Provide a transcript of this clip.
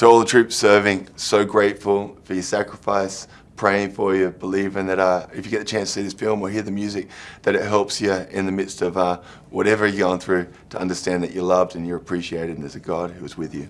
To all the troops serving, so grateful for your sacrifice, praying for you, believing that uh, if you get the chance to see this film or hear the music, that it helps you in the midst of uh, whatever you're going through to understand that you're loved and you're appreciated and there's a God who is with you.